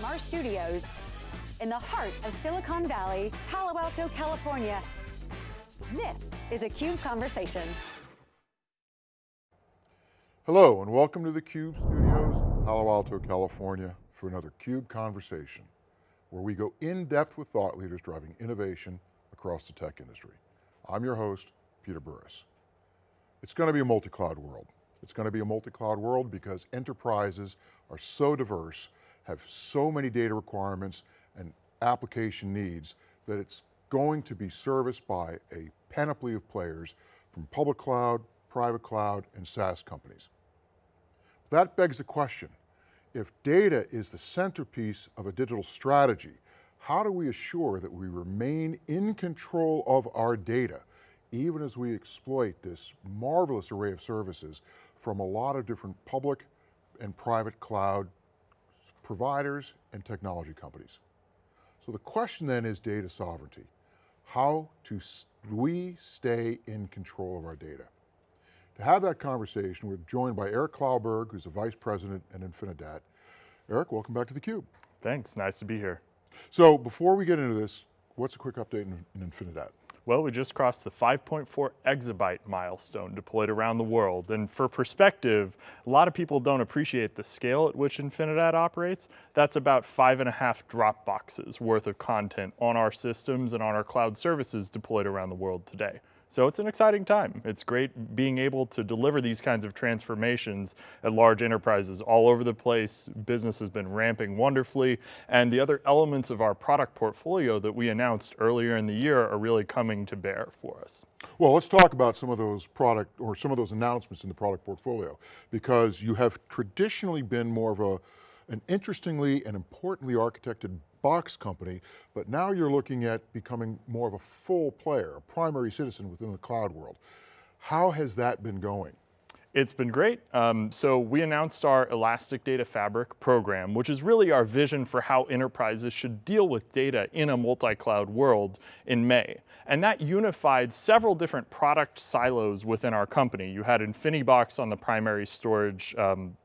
From our studios in the heart of Silicon Valley, Palo Alto, California, this is a CUBE Conversation. Hello and welcome to the CUBE studios, Palo Alto, California for another CUBE Conversation, where we go in depth with thought leaders driving innovation across the tech industry. I'm your host, Peter Burris. It's going to be a multi-cloud world. It's going to be a multi-cloud world because enterprises are so diverse, have so many data requirements and application needs that it's going to be serviced by a panoply of players from public cloud, private cloud, and SaaS companies. That begs the question, if data is the centerpiece of a digital strategy, how do we assure that we remain in control of our data, even as we exploit this marvelous array of services from a lot of different public and private cloud providers and technology companies. So the question then is data sovereignty. How do we stay in control of our data? To have that conversation, we're joined by Eric Kaulberg, who's the Vice President at Infinidat. Eric, welcome back to theCUBE. Thanks, nice to be here. So before we get into this, what's a quick update in, in Infinidat? Well, we just crossed the 5.4 exabyte milestone deployed around the world. And for perspective, a lot of people don't appreciate the scale at which Infinidat operates. That's about five and a half Dropboxes worth of content on our systems and on our cloud services deployed around the world today. So it's an exciting time. It's great being able to deliver these kinds of transformations at large enterprises all over the place. Business has been ramping wonderfully, and the other elements of our product portfolio that we announced earlier in the year are really coming to bear for us. Well, let's talk about some of those product, or some of those announcements in the product portfolio, because you have traditionally been more of a, an interestingly and importantly architected box company, but now you're looking at becoming more of a full player, a primary citizen within the cloud world. How has that been going? It's been great. Um, so we announced our Elastic Data Fabric program, which is really our vision for how enterprises should deal with data in a multi-cloud world in May. And that unified several different product silos within our company. You had InfiniBox on the primary storage um,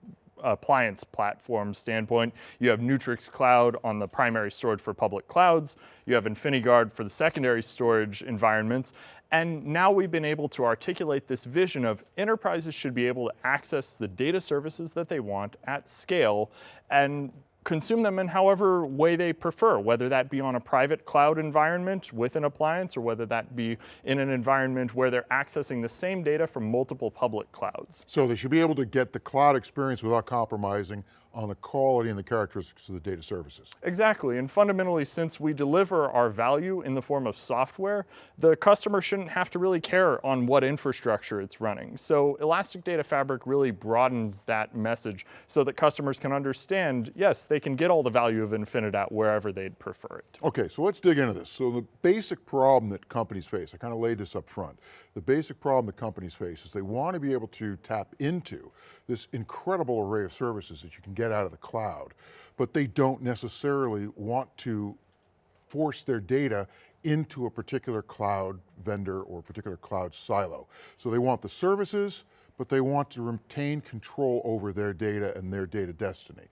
appliance platform standpoint. You have Neutrix Cloud on the primary storage for public clouds. You have InfiniGuard for the secondary storage environments. And now we've been able to articulate this vision of enterprises should be able to access the data services that they want at scale and consume them in however way they prefer, whether that be on a private cloud environment with an appliance or whether that be in an environment where they're accessing the same data from multiple public clouds. So they should be able to get the cloud experience without compromising on the quality and the characteristics of the data services. Exactly, and fundamentally, since we deliver our value in the form of software, the customer shouldn't have to really care on what infrastructure it's running. So Elastic Data Fabric really broadens that message so that customers can understand, yes, they can get all the value of Infinidat wherever they'd prefer it. Okay, so let's dig into this. So the basic problem that companies face, I kind of laid this up front, the basic problem that companies face is they want to be able to tap into this incredible array of services that you can get out of the cloud, but they don't necessarily want to force their data into a particular cloud vendor or particular cloud silo. So they want the services, but they want to retain control over their data and their data destiny.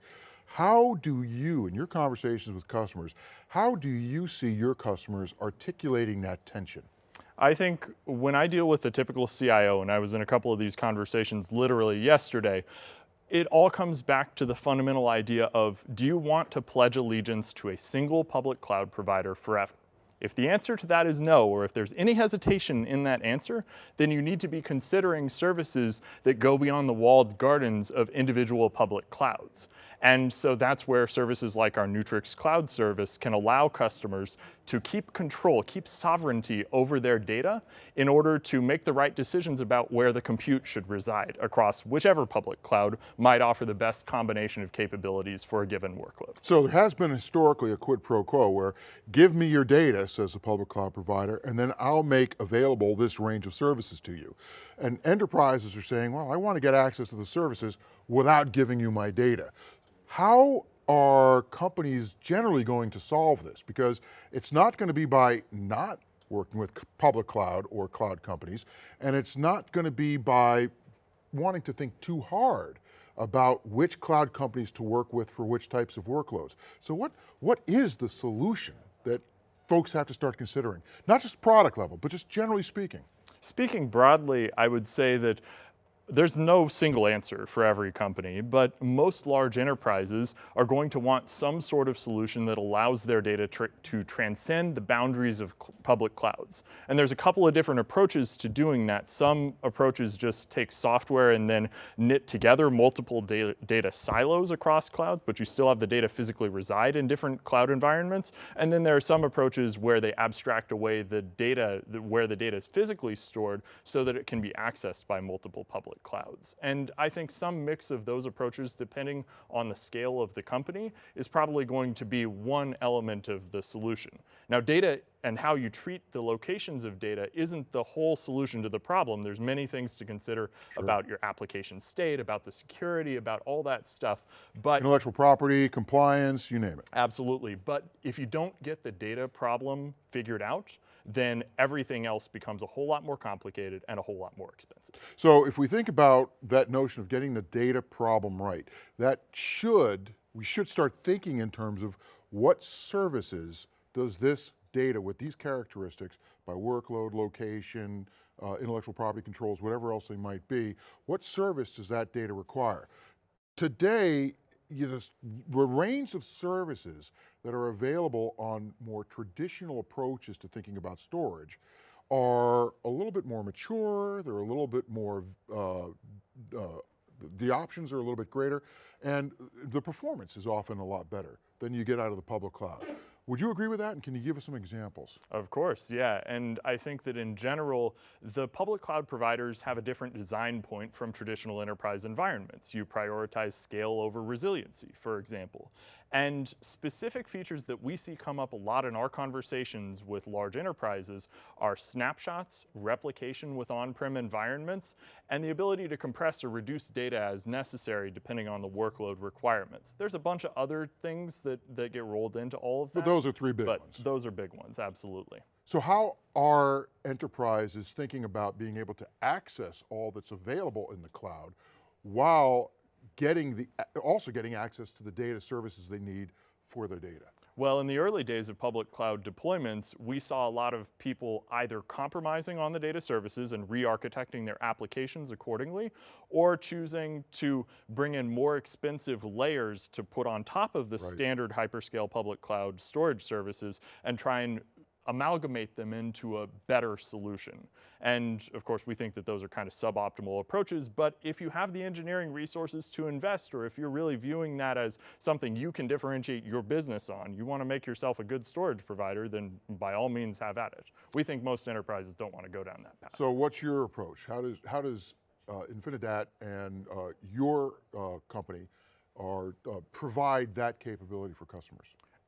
How do you, in your conversations with customers, how do you see your customers articulating that tension? I think when I deal with the typical CIO, and I was in a couple of these conversations literally yesterday, it all comes back to the fundamental idea of, do you want to pledge allegiance to a single public cloud provider forever? If the answer to that is no, or if there's any hesitation in that answer, then you need to be considering services that go beyond the walled gardens of individual public clouds. And so that's where services like our Neutrix Cloud service can allow customers to keep control, keep sovereignty over their data in order to make the right decisions about where the compute should reside across whichever public cloud might offer the best combination of capabilities for a given workload. So there has been historically a quid pro quo where give me your data, says the public cloud provider, and then I'll make available this range of services to you. And enterprises are saying, well, I want to get access to the services without giving you my data. How are companies generally going to solve this? Because it's not going to be by not working with public cloud or cloud companies, and it's not going to be by wanting to think too hard about which cloud companies to work with for which types of workloads. So what, what is the solution that folks have to start considering? Not just product level, but just generally speaking. Speaking broadly, I would say that there's no single answer for every company, but most large enterprises are going to want some sort of solution that allows their data tr to transcend the boundaries of public clouds. And there's a couple of different approaches to doing that. Some approaches just take software and then knit together multiple data, data silos across clouds, but you still have the data physically reside in different cloud environments. And then there are some approaches where they abstract away the data, where the data is physically stored so that it can be accessed by multiple public public clouds. And I think some mix of those approaches, depending on the scale of the company, is probably going to be one element of the solution. Now data and how you treat the locations of data isn't the whole solution to the problem. There's many things to consider sure. about your application state, about the security, about all that stuff. But Intellectual property, compliance, you name it. Absolutely, but if you don't get the data problem figured out, then everything else becomes a whole lot more complicated and a whole lot more expensive. So if we think about that notion of getting the data problem right, that should, we should start thinking in terms of what services does this data with these characteristics by workload, location, uh, intellectual property controls, whatever else they might be, what service does that data require? Today, you know, the range of services that are available on more traditional approaches to thinking about storage are a little bit more mature, they're a little bit more, uh, uh, the options are a little bit greater, and the performance is often a lot better than you get out of the public cloud. Would you agree with that? And can you give us some examples? Of course, yeah. And I think that in general, the public cloud providers have a different design point from traditional enterprise environments. You prioritize scale over resiliency, for example. And specific features that we see come up a lot in our conversations with large enterprises are snapshots, replication with on-prem environments, and the ability to compress or reduce data as necessary depending on the workload requirements. There's a bunch of other things that, that get rolled into all of that. But those are three big but ones. those are big ones, absolutely. So how are enterprises thinking about being able to access all that's available in the cloud while getting the, also getting access to the data services they need for their data? Well, in the early days of public cloud deployments, we saw a lot of people either compromising on the data services and re-architecting their applications accordingly, or choosing to bring in more expensive layers to put on top of the right. standard hyperscale public cloud storage services and try and amalgamate them into a better solution. And of course, we think that those are kind of suboptimal approaches, but if you have the engineering resources to invest, or if you're really viewing that as something you can differentiate your business on, you want to make yourself a good storage provider, then by all means have at it. We think most enterprises don't want to go down that path. So what's your approach? How does, how does uh, Infinidat and uh, your uh, company are, uh, provide that capability for customers?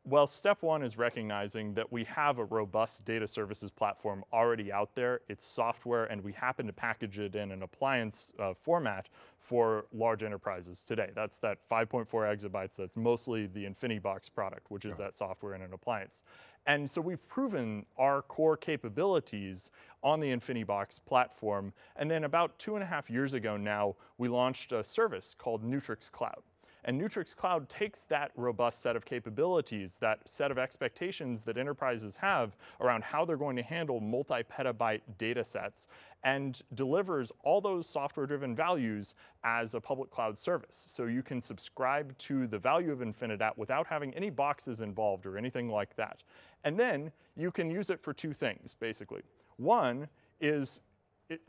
Well, step one is recognizing that we have a robust data services platform already out there. It's software and we happen to package it in an appliance uh, format for large enterprises today. That's that 5.4 exabytes, that's mostly the InfiniBox product, which is yeah. that software in an appliance. And so we've proven our core capabilities on the InfiniBox platform. And then about two and a half years ago now, we launched a service called Neutrix Cloud. And Neutrix Cloud takes that robust set of capabilities, that set of expectations that enterprises have around how they're going to handle multi-petabyte data sets and delivers all those software-driven values as a public cloud service. So you can subscribe to the value of Infinidat without having any boxes involved or anything like that. And then you can use it for two things, basically. One is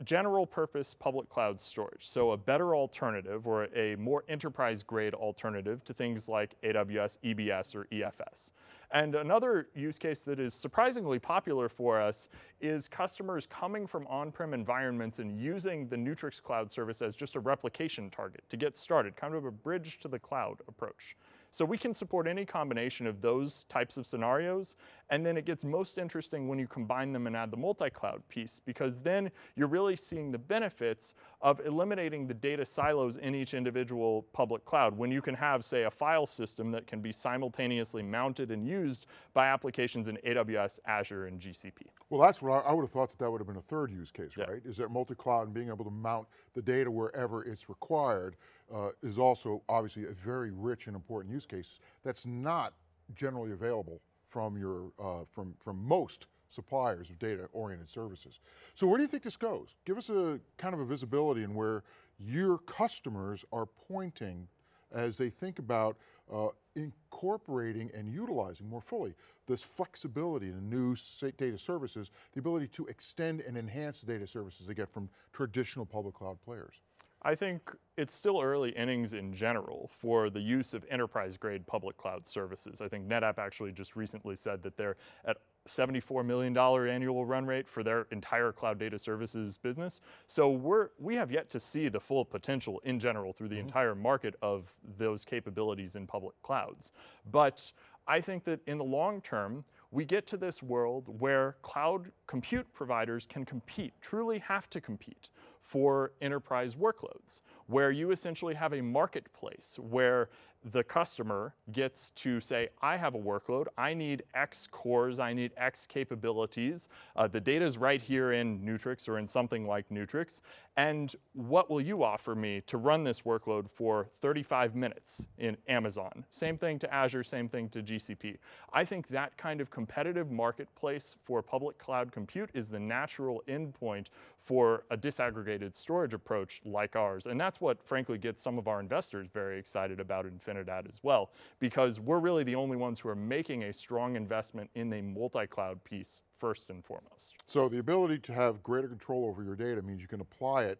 general purpose public cloud storage. So a better alternative or a more enterprise grade alternative to things like AWS, EBS, or EFS. And another use case that is surprisingly popular for us is customers coming from on-prem environments and using the Neutrix cloud service as just a replication target to get started, kind of a bridge to the cloud approach. So we can support any combination of those types of scenarios, and then it gets most interesting when you combine them and add the multi-cloud piece, because then you're really seeing the benefits of eliminating the data silos in each individual public cloud. When you can have, say, a file system that can be simultaneously mounted and used by applications in AWS, Azure, and GCP. Well, that's what I, I would have thought that that would have been a third use case, yeah. right? Is that multi-cloud and being able to mount the data wherever it's required uh, is also obviously a very rich and important use case that's not generally available from your, uh, from, from most suppliers of data-oriented services. So where do you think this goes? Give us a kind of a visibility in where your customers are pointing as they think about uh, incorporating and utilizing more fully this flexibility in new data services, the ability to extend and enhance the data services they get from traditional public cloud players. I think it's still early innings in general for the use of enterprise grade public cloud services. I think NetApp actually just recently said that they're at $74 million annual run rate for their entire cloud data services business. So we're, we have yet to see the full potential in general through the mm -hmm. entire market of those capabilities in public clouds. But I think that in the long term, we get to this world where cloud compute providers can compete, truly have to compete for enterprise workloads, where you essentially have a marketplace where the customer gets to say, I have a workload, I need X cores, I need X capabilities. Uh, the data is right here in Neutrix or in something like Neutrix. And what will you offer me to run this workload for 35 minutes in Amazon? Same thing to Azure, same thing to GCP. I think that kind of competitive marketplace for public cloud compute is the natural endpoint for a disaggregated storage approach like ours. And that's what frankly gets some of our investors very excited about Infinidat as well, because we're really the only ones who are making a strong investment in the multi-cloud piece first and foremost. So the ability to have greater control over your data means you can apply it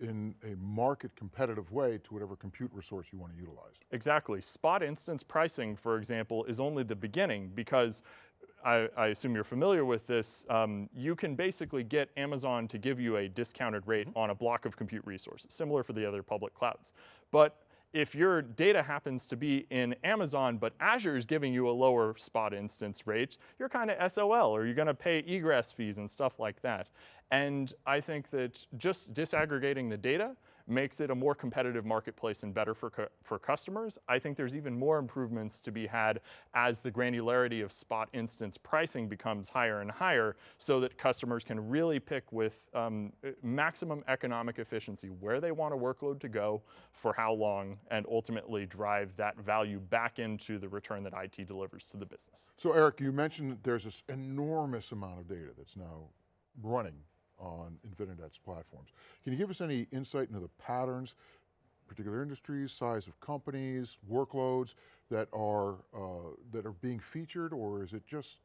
in a market competitive way to whatever compute resource you want to utilize. Exactly. Spot instance pricing, for example, is only the beginning because I, I, assume you're familiar with this, um, you can basically get Amazon to give you a discounted rate mm -hmm. on a block of compute resources, similar for the other public clouds. But if your data happens to be in Amazon, but Azure is giving you a lower spot instance rate, you're kind of SOL, or you're going to pay egress fees and stuff like that. And I think that just disaggregating the data makes it a more competitive marketplace and better for, for customers. I think there's even more improvements to be had as the granularity of spot instance pricing becomes higher and higher so that customers can really pick with um, maximum economic efficiency where they want a workload to go, for how long, and ultimately drive that value back into the return that IT delivers to the business. So Eric, you mentioned that there's this enormous amount of data that's now running on Infinidat's platforms. Can you give us any insight into the patterns, particular industries, size of companies, workloads that are, uh, that are being featured or is it just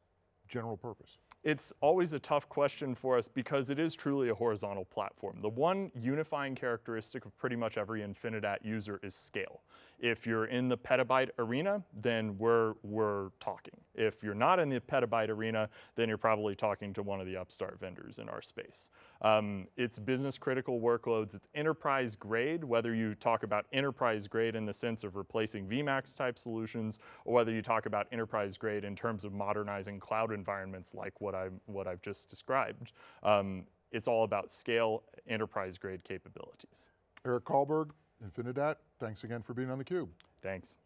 general purpose? It's always a tough question for us because it is truly a horizontal platform. The one unifying characteristic of pretty much every Infinidat user is scale. If you're in the petabyte arena, then we're, we're talking. If you're not in the petabyte arena, then you're probably talking to one of the upstart vendors in our space. Um, it's business critical workloads, it's enterprise grade, whether you talk about enterprise grade in the sense of replacing VMAX type solutions, or whether you talk about enterprise grade in terms of modernizing cloud environments like what, i what I've just described. Um, it's all about scale, enterprise grade capabilities. Eric Kaulberg, Infinidat, thanks again for being on theCUBE. Thanks.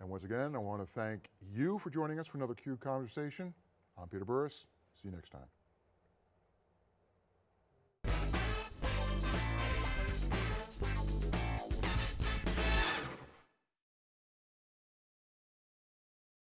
And once again, I want to thank you for joining us for another CUBE conversation. I'm Peter Burris, see you next time.